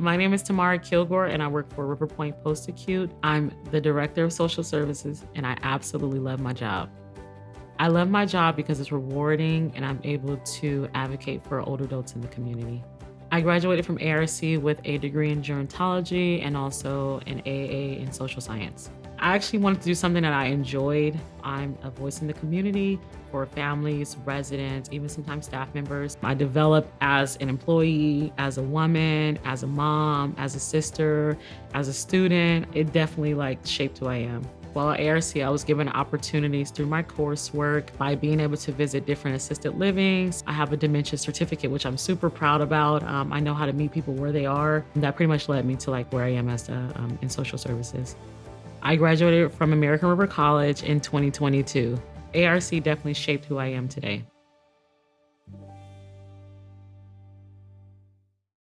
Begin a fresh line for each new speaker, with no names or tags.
My name is Tamara Kilgore, and I work for River Point Post Acute. I'm the Director of Social Services, and I absolutely love my job. I love my job because it's rewarding and I'm able to advocate for older adults in the community. I graduated from ARC with a degree in gerontology and also an AA in social science. I actually wanted to do something that I enjoyed. I'm a voice in the community for families, residents, even sometimes staff members. I developed as an employee, as a woman, as a mom, as a sister, as a student. It definitely like shaped who I am. While at ARC, I was given opportunities through my coursework by being able to visit different assisted livings. I have a dementia certificate, which I'm super proud about. Um, I know how to meet people where they are. And that pretty much led me to like where I am as a, um, in social services. I graduated from American River College in 2022. ARC definitely shaped who I am today.